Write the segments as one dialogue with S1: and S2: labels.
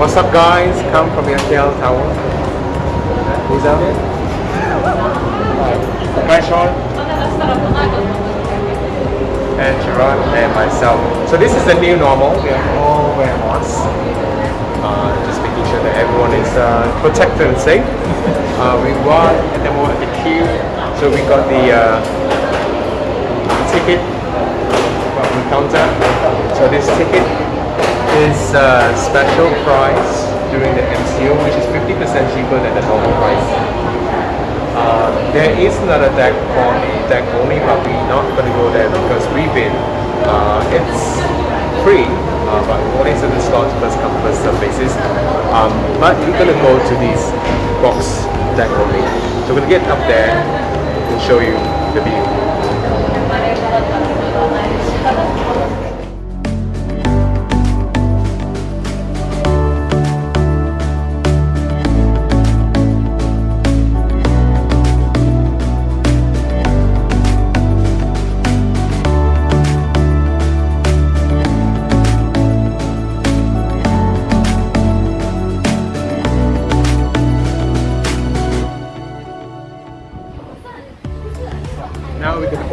S1: What's up guys? Come from KL Tower. Lisa. Hi Sean. And Sharon and myself. So this is the new normal. We are all wearing masks. Uh, just making sure that everyone is uh, protected and safe. Uh, we were at the moment at the queue. So we got the uh, ticket from the counter. So this ticket is uh, special price during the MCO, which is 50% cheaper than the normal price. Uh, there is another deck called deck only, but we're not going to go there because we've been. Uh, it's free, uh, but only certain slots first come first serve basis. Um, but we're going to go to these box deck only. So we're going to get up there and show you the view.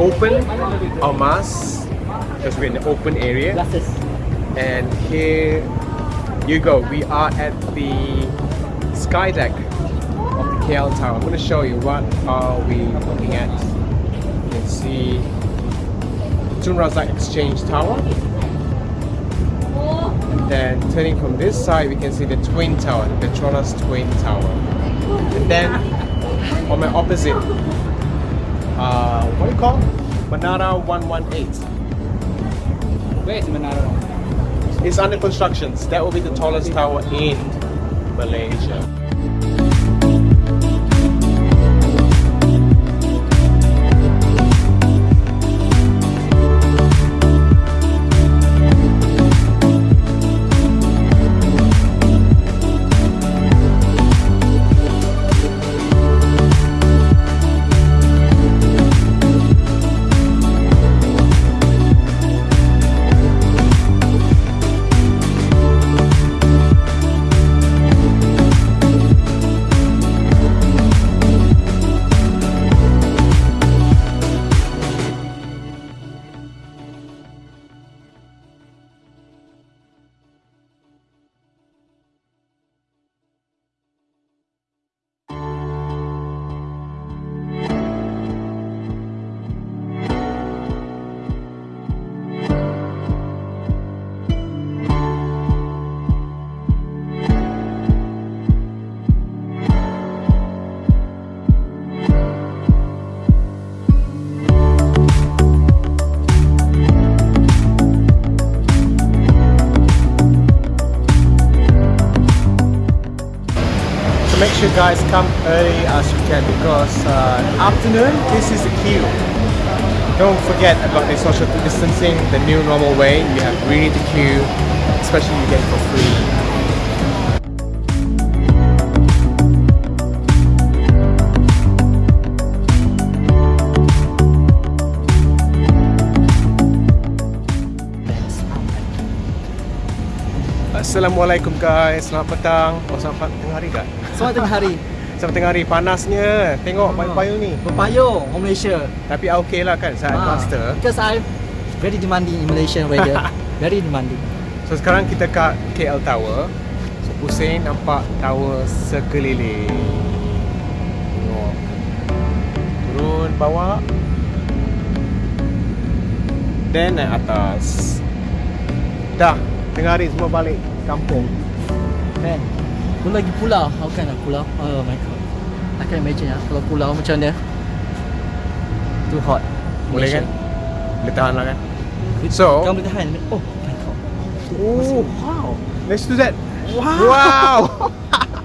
S1: Open our mask because we're in the open area. And here you go. We are at the sky deck of the KL Tower. I'm going to show you what are we looking at. You can see Tun Razak Exchange Tower. And then turning from this side, we can see the Twin Tower, the Petronas Twin Tower. And then on my opposite, uh, what do you call? Menara 118.
S2: Where is Menara?
S1: It's under construction. That will be the tallest tower in Malaysia. Make sure guys come early as you can because uh, afternoon this is the queue. Don't forget about the social distancing, the new normal way. You have really to queue, especially you get for free. Assalamualaikum guys, selamat petang. Oh selamat tengah hari tak?
S2: Selamat tengah hari.
S1: Selamat tengah hari, panasnya. Tengok payung-payung ni.
S2: Berpayung orang Malaysia.
S1: Tapi okey lah kan saat
S2: Ah,
S1: master.
S2: Because I very demanding in Malaysian weather. very demanding.
S1: So sekarang kita kat KL Tower. So pusing nampak tower sekeliling. Tengok. Turun bawah. Then naik atas. Dah, tengah hari semua balik kampung.
S2: Kan? Belum lagi pulau. How can lah pulau? Oh my god. I can imagine lah kalau pulau macam mana. Too hot.
S1: Boleh kan? Boleh tahan lah kan? So-
S2: Kamu boleh tahan. Oh my god.
S1: Oh,
S2: Wow.
S1: let's do that. Wow. wow.